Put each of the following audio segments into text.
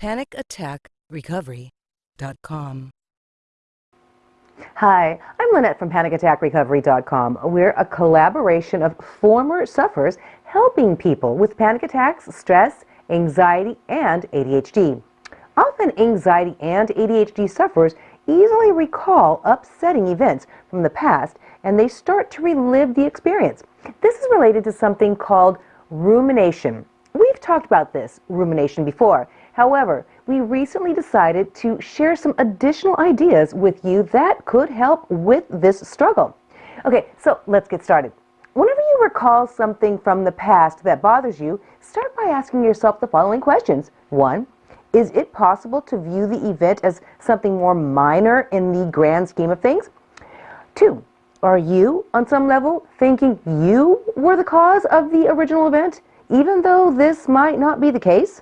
PanicAttackRecovery.com. Hi, I'm Lynette from PanicAttackRecovery.com. We're a collaboration of former sufferers helping people with panic attacks, stress, anxiety, and ADHD. Often anxiety and ADHD sufferers easily recall upsetting events from the past and they start to relive the experience. This is related to something called rumination. We've talked about this, rumination, before. However, we recently decided to share some additional ideas with you that could help with this struggle. Okay, so let's get started. Whenever you recall something from the past that bothers you, start by asking yourself the following questions. One, is it possible to view the event as something more minor in the grand scheme of things? Two, are you, on some level, thinking you were the cause of the original event, even though this might not be the case?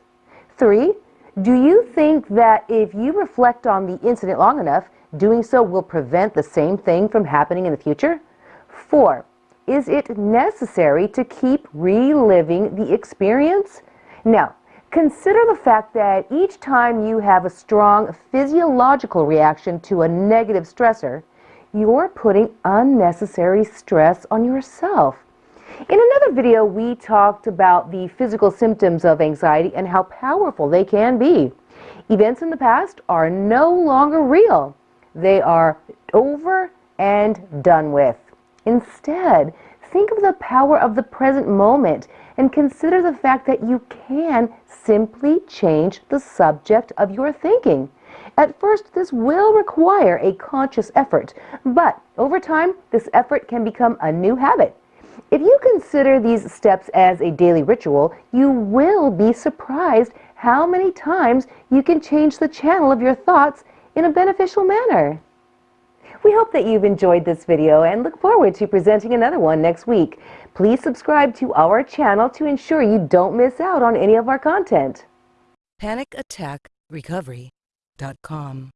Three, do you think that if you reflect on the incident long enough, doing so will prevent the same thing from happening in the future? Four, is it necessary to keep reliving the experience? Now, consider the fact that each time you have a strong physiological reaction to a negative stressor, you're putting unnecessary stress on yourself. In another video, we talked about the physical symptoms of anxiety and how powerful they can be. Events in the past are no longer real. They are over and done with. Instead, think of the power of the present moment and consider the fact that you can simply change the subject of your thinking. At first, this will require a conscious effort, but over time, this effort can become a new habit. If you consider these steps as a daily ritual, you will be surprised how many times you can change the channel of your thoughts in a beneficial manner. We hope that you've enjoyed this video and look forward to presenting another one next week. Please subscribe to our channel to ensure you don't miss out on any of our content. PanicAttackRecovery.com.